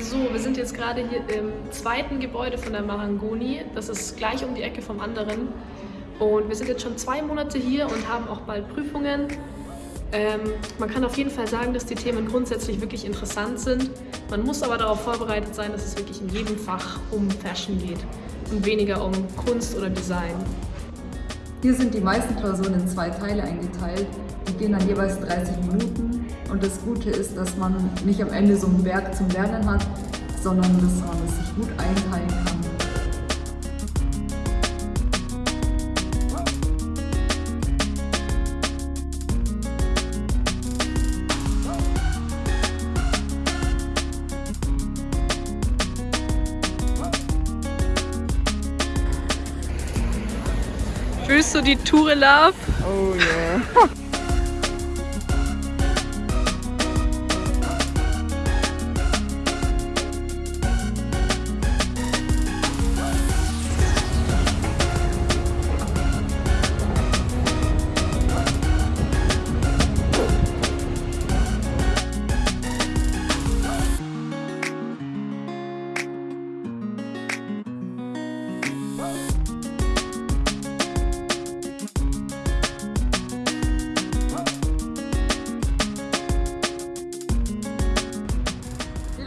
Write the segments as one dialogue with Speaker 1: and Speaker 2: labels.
Speaker 1: So, wir sind jetzt gerade hier im zweiten Gebäude von der Marangoni. Das ist gleich um die Ecke vom anderen. Und wir sind jetzt schon zwei Monate hier und haben auch bald Prüfungen. Ähm, man kann auf jeden Fall sagen, dass die Themen grundsätzlich wirklich interessant sind. Man muss aber darauf vorbereitet sein, dass es wirklich in jedem Fach um Fashion geht und weniger um Kunst oder Design.
Speaker 2: Hier sind die meisten Klausuren in zwei Teile eingeteilt. Die gehen dann jeweils 30 Minuten. Und das Gute ist, dass man nicht am Ende so ein Werk zum Lernen hat, sondern dass man es sich gut einteilen kann.
Speaker 1: Fühlst du die Tour Love?
Speaker 2: Oh yeah.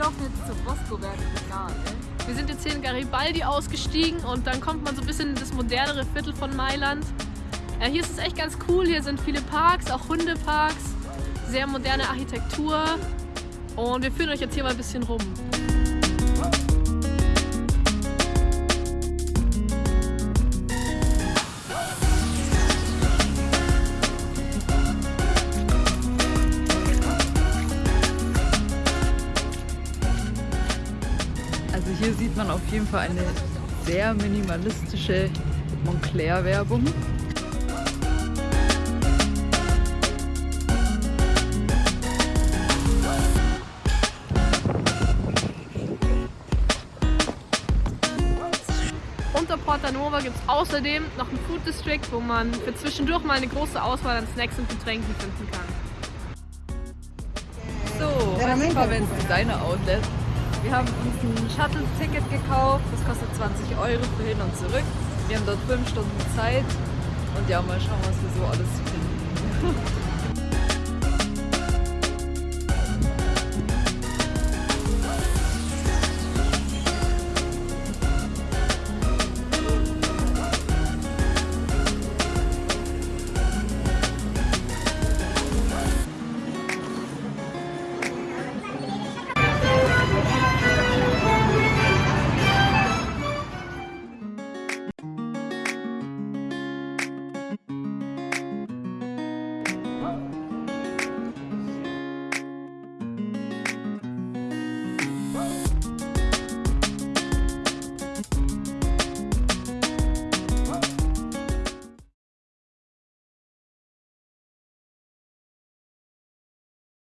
Speaker 2: laufen jetzt zur Bosco-Werke Regal.
Speaker 1: Wir sind jetzt hier in Garibaldi ausgestiegen und dann kommt man so ein bisschen in das modernere Viertel von Mailand. Ja, hier ist es echt ganz cool, hier sind viele Parks, auch Hundeparks, sehr moderne Architektur und wir führen euch jetzt hier mal ein bisschen rum.
Speaker 3: Also hier sieht man auf jeden Fall eine sehr minimalistische Montclair-Werbung.
Speaker 1: Unter Porta Nova gibt es außerdem noch einen Food District, wo man für zwischendurch mal eine große Auswahl an Snacks und Getränken finden kann.
Speaker 3: So, Westfavens Designer Outlet.
Speaker 4: Wir haben uns ein Shuttle-Ticket gekauft, das kostet 20 Euro für hin und zurück. Wir haben dort fünf Stunden Zeit und ja, mal schauen, was wir so alles finden.